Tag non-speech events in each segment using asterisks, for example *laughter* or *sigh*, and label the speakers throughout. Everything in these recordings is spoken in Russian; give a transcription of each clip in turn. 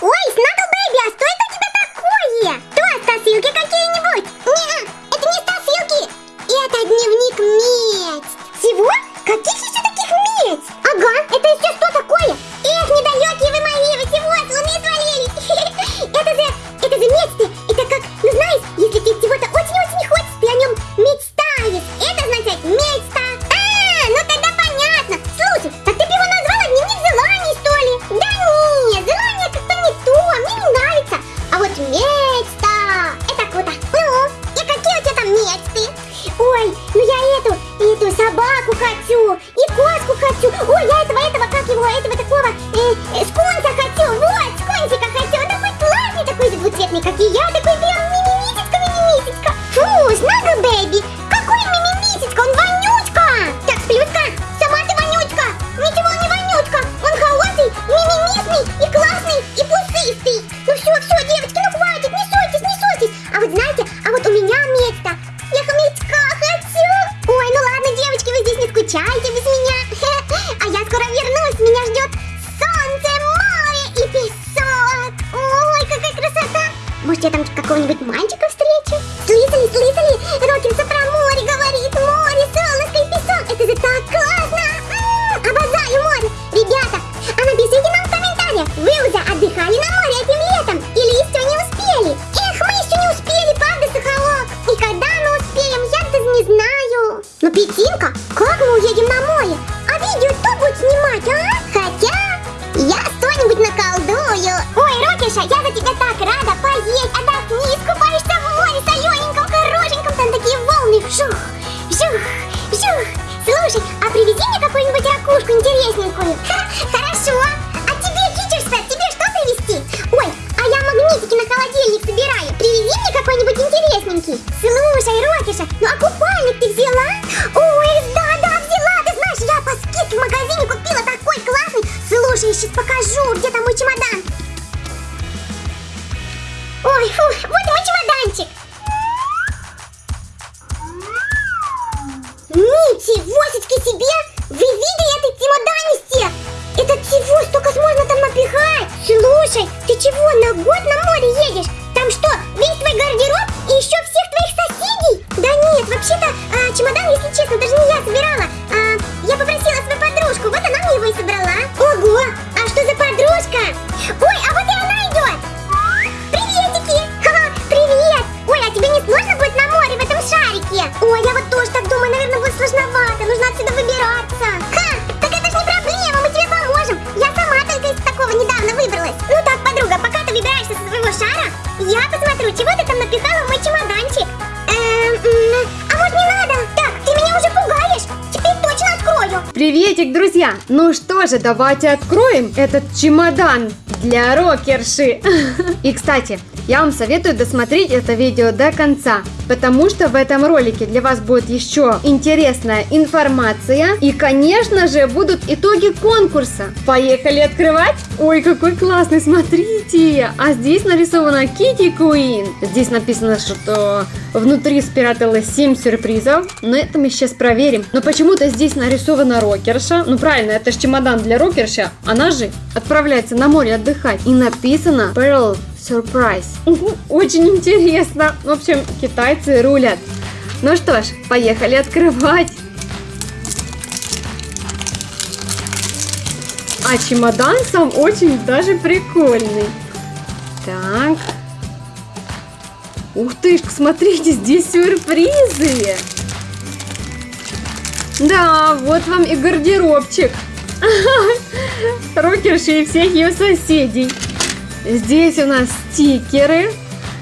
Speaker 1: Ой, Снагл Бэйби, как и я, такой прям Петинка, как мы уедем на море? А видео кто будет снимать, а? Хотя, я что-нибудь наколдую. Ой, Рокиша, я за тебя так рада поесть. Отдохни, искупаешься в море солененьком, хорошеньком. Там такие волны. Вжух, вжух, вжух. Слушай, а привези мне какую-нибудь ракушку интересненькую. Ха, *laughs* хорошо. А тебе, Кичерса, тебе что привезти? Ой, а я магнитики на холодильник собираю. Привези мне какой-нибудь интересненький. Слушай, Рокиша, ну Ничегосечки себе! Вы видели этот чемоданище? Это чего столько можно там напихать? Слушай, ты чего, на год на море едешь?
Speaker 2: Приветик, друзья! Ну что же, давайте откроем этот чемодан для рокерши. *laughs* И, кстати, я вам советую досмотреть это видео до конца, потому что в этом ролике для вас будет еще интересная информация и, конечно же, будут итоги конкурса. Поехали открывать? Ой, какой классный, смотрите! А здесь нарисована Кити Куин. Здесь написано, что внутри спряталось 7 сюрпризов, но это мы сейчас проверим. Но почему-то здесь нарисована рокерша. Ну правильно, это же чемодан для рокерши. Она же отправляется на море отдыхать. И написано Pearl Surprise. Очень интересно. В общем, китайцы рулят. Ну что ж, поехали открывать. А чемодан сам очень даже прикольный. Так. Ух ты, смотрите, здесь сюрпризы. Да, вот вам и гардеробчик. *laughs* Рокерши и всех ее соседей. Здесь у нас стикеры.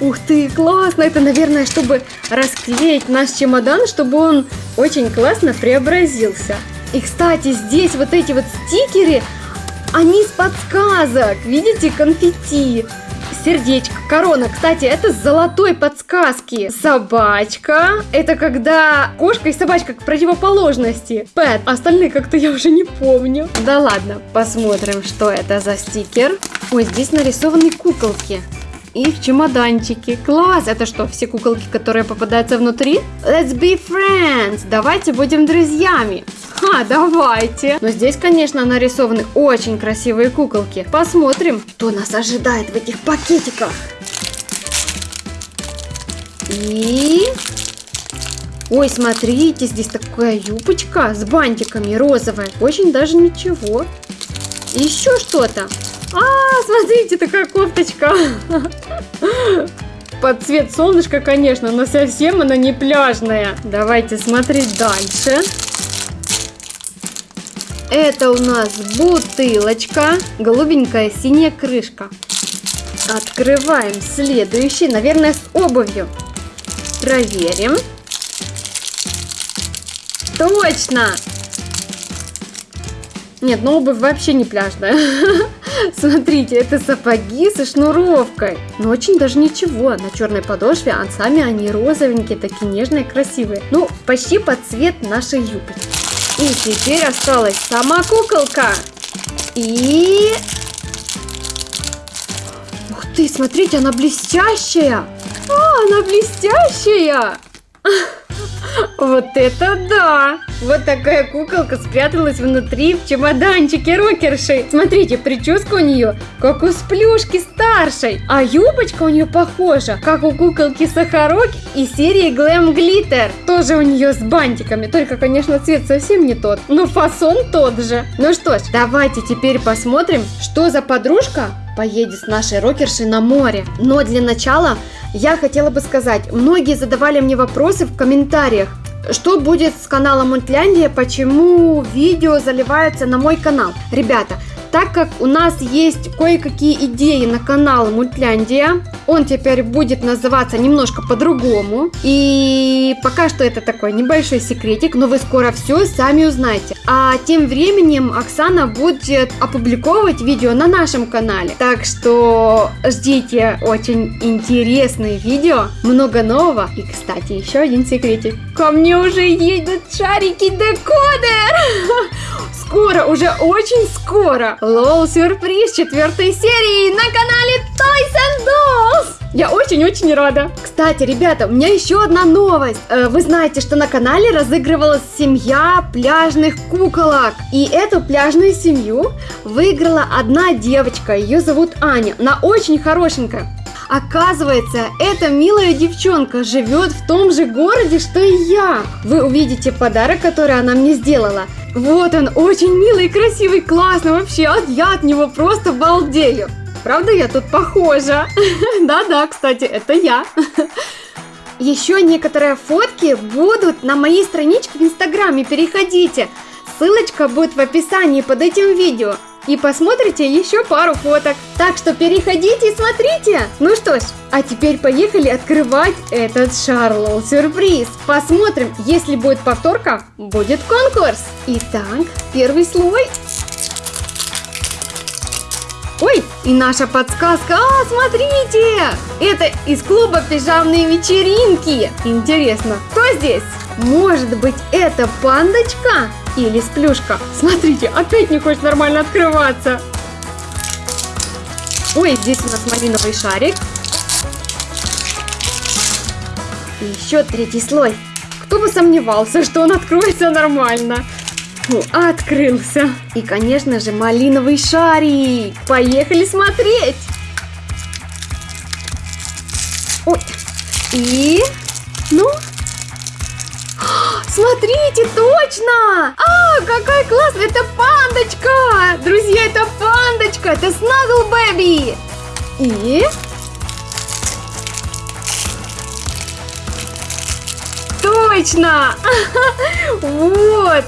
Speaker 2: Ух ты, классно! Это, наверное, чтобы расклеить наш чемодан, чтобы он очень классно преобразился. И, кстати, здесь вот эти вот стикеры, они с подсказок. Видите, конфетти. Сердечко, корона. Кстати, это с золотой подсказки. Собачка. Это когда кошка и собачка к противоположности. Пэт. Остальные как-то я уже не помню. Да ладно. Посмотрим, что это за стикер. Ой, здесь нарисованы куколки. Их чемоданчики. Класс! Это что, все куколки, которые попадаются внутри? Let's be friends! Давайте будем друзьями. Ага, давайте. Но здесь, конечно, нарисованы очень красивые куколки. Посмотрим, что нас ожидает в этих пакетиках. И... Ой, смотрите, здесь такая юбочка с бантиками розовая. Очень даже ничего. Еще что-то. А, смотрите, такая кофточка. Под цвет солнышка, конечно, но совсем она не пляжная. Давайте смотреть дальше. Это у нас бутылочка, голубенькая синяя крышка. Открываем следующий, наверное, с обувью. Проверим. Точно! Нет, ну обувь вообще не пляжная. *laughs* *laughs* Смотрите, это сапоги со шнуровкой. Но очень даже ничего. На черной подошве, а сами они розовенькие, такие нежные, красивые. Ну, почти под цвет нашей юбки. И теперь осталась сама куколка. И... Ух ты, смотрите, она блестящая. А, она блестящая. *laughs* Вот это да! Вот такая куколка спряталась внутри в чемоданчике рокерши. Смотрите, прическа у нее как у сплюшки старшей, а юбочка у нее похожа, как у куколки Сахарок и серии Glam Glitter. Тоже у нее с бантиками, только, конечно, цвет совсем не тот, но фасон тот же. Ну что ж, давайте теперь посмотрим, что за подружка поедет с нашей рокершей на море. Но для начала я хотела бы сказать, многие задавали мне вопросы в комментариях, что будет с каналом Мультляндия, почему видео заливаются на мой канал. Ребята, так как у нас есть кое-какие идеи на канал Мультляндия, он теперь будет называться немножко по-другому. И пока что это такой небольшой секретик, но вы скоро все сами узнаете. А тем временем Оксана будет опубликовывать видео на нашем канале. Так что ждите очень интересные видео, много нового. И, кстати, еще один секретик. Ко мне уже едут шарики декодер! *laughs* Скоро, уже очень скоро! Лол сюрприз четвертой серии на канале Toys and Dolls! Я очень-очень рада. Кстати, ребята, у меня еще одна новость. Э, вы знаете, что на канале разыгрывалась семья пляжных куколок. И эту пляжную семью выиграла одна девочка. Ее зовут Аня. Она очень хорошенькая. Оказывается, эта милая девчонка живет в том же городе, что и я. Вы увидите подарок, который она мне сделала. Вот он, очень милый, красивый, классный, вообще, я от него просто балдею. Правда, я тут похожа? *laughs* Да-да, кстати, это я. *laughs* Еще некоторые фотки будут на моей страничке в Инстаграме, переходите. Ссылочка будет в описании под этим видео и посмотрите еще пару фоток. Так что переходите и смотрите. Ну что ж, а теперь поехали открывать этот Шарлоу сюрприз. Посмотрим, если будет повторка, будет конкурс. Итак, первый слой. Ой, и наша подсказка. А, смотрите! Это из клуба пижамные вечеринки. Интересно, кто здесь? Может быть, это пандочка? Или сплюшка. Смотрите, опять не хочет нормально открываться. Ой, здесь у нас малиновый шарик. И еще третий слой. Кто бы сомневался, что он откроется нормально. Фу, открылся. И, конечно же, малиновый шарик. Поехали смотреть. Ой. И... Ну, Смотрите, точно! А, какая классная! Это пандочка! Друзья, это пандочка! Это Снагл Бэби! И... Точно! *laughs* Вот!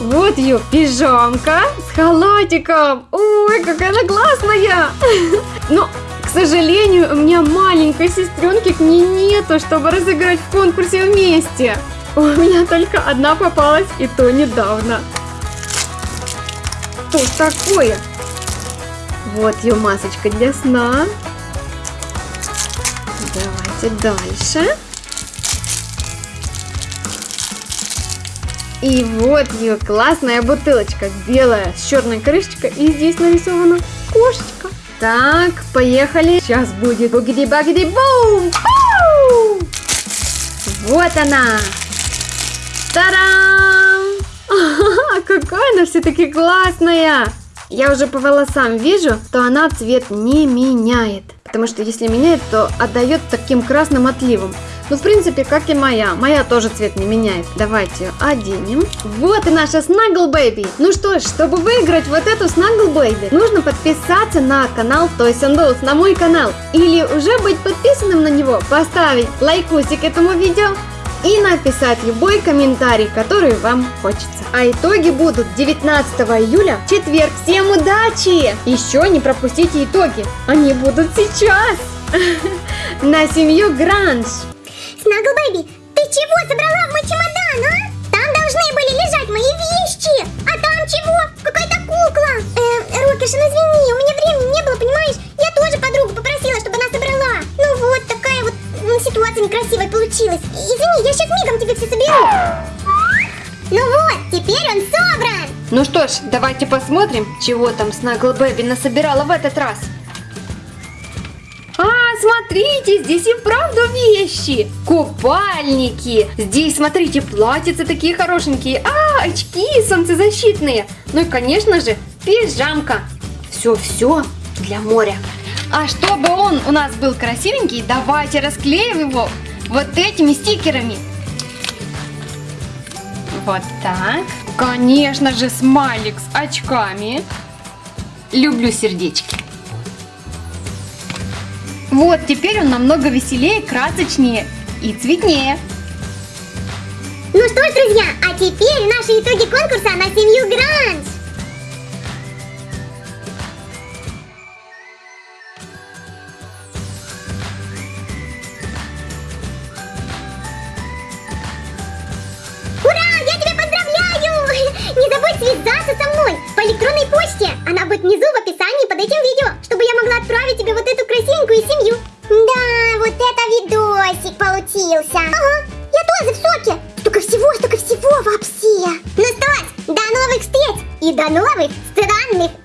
Speaker 2: Вот ее пижамка с халатиком. Ой, какая она классная! *laughs* Но, к сожалению, у меня маленькой сестренки к ней нету, чтобы разыграть в конкурсе вместе. У меня только одна попалась, и то недавно. Что такое? Вот ее масочка для сна. Давайте дальше. И вот ее классная бутылочка, белая, с черной крышечкой, и здесь нарисована кошечка. Так, поехали. Сейчас будет бугиди-багиди-бум! Вот она! Та-дам! *laughs* Какая она все-таки классная! Я уже по волосам вижу, что она цвет не меняет. Потому что если меняет, то отдает таким красным отливом. Ну, в принципе, как и моя. Моя тоже цвет не меняет. Давайте ее оденем. Вот и наша Snuggle Baby. Ну что ж, чтобы выиграть вот эту Snuggle Baby, нужно подписаться на канал Toys and Dolls, на мой канал. Или уже быть подписанным на него, поставить лайкусик этому видео и написать любой комментарий, который вам хочется. А итоги будут 19 июля, четверг. Всем удачи! Еще не пропустите итоги, они будут сейчас! *laughs* На семью Гранж!
Speaker 1: Snuggle Baby, ты чего собрала в мой чемодан, а? Там должны были лежать мои вещи. А там чего? Какая-то кукла. Э, Рокиш, ну извини, у меня времени не было, понимаешь? Я тоже подругу ситуация некрасивая получилась. Извини, я сейчас мигом тебе все соберу. Ну вот, теперь он собран.
Speaker 2: Ну что ж, давайте посмотрим, чего там Snuggle Baby насобирала в этот раз. А, смотрите, здесь и вправду вещи. Купальники. Здесь, смотрите, платьица такие хорошенькие. А, очки солнцезащитные. Ну и, конечно же, пижамка. Все-все для моря. А чтобы он у нас был красивенький, давайте расклеим его вот этими стикерами. Вот так. Конечно же, смайлик с очками. Люблю сердечки. Вот, теперь он намного веселее, красочнее и цветнее.
Speaker 1: Ну что ж, друзья, а теперь наши итоги конкурса на семью Гранж. До новых странных.